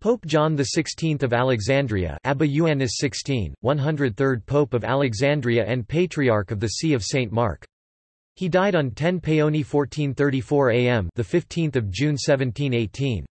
Pope John XVI of Alexandria Abba Ioannis XVI, 103rd Pope of Alexandria and Patriarch of the See of St. Mark. He died on 10 Paoni 1434 am the 15th of June 1718.